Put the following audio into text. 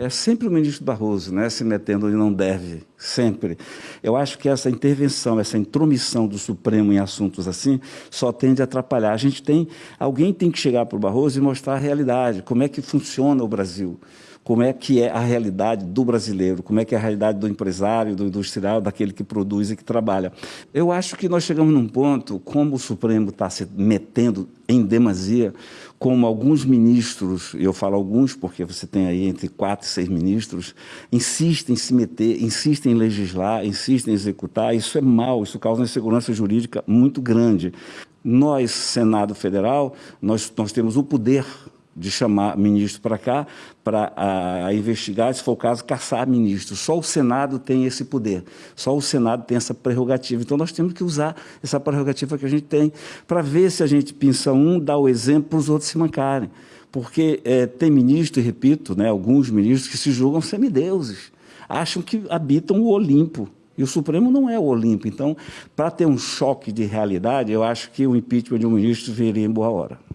É sempre o ministro Barroso, né, se metendo onde não deve, sempre. Eu acho que essa intervenção, essa intromissão do Supremo em assuntos assim, só tende a atrapalhar. A gente tem, alguém tem que chegar para o Barroso e mostrar a realidade, como é que funciona o Brasil como é que é a realidade do brasileiro, como é que é a realidade do empresário, do industrial, daquele que produz e que trabalha. Eu acho que nós chegamos num ponto, como o Supremo está se metendo em demasia, como alguns ministros, e eu falo alguns porque você tem aí entre quatro e seis ministros, insistem em se meter, insistem em legislar, insistem em executar, isso é mal, isso causa uma insegurança jurídica muito grande. Nós, Senado Federal, nós, nós temos o poder de chamar ministro para cá para investigar, se for o caso, caçar ministro. Só o Senado tem esse poder, só o Senado tem essa prerrogativa. Então, nós temos que usar essa prerrogativa que a gente tem para ver se a gente pinça um, dá o exemplo para os outros se mancarem. Porque é, tem ministro, e repito, né, alguns ministros que se julgam semideuses, acham que habitam o Olimpo. E o Supremo não é o Olimpo. Então, para ter um choque de realidade, eu acho que o impeachment de um ministro viria em boa hora.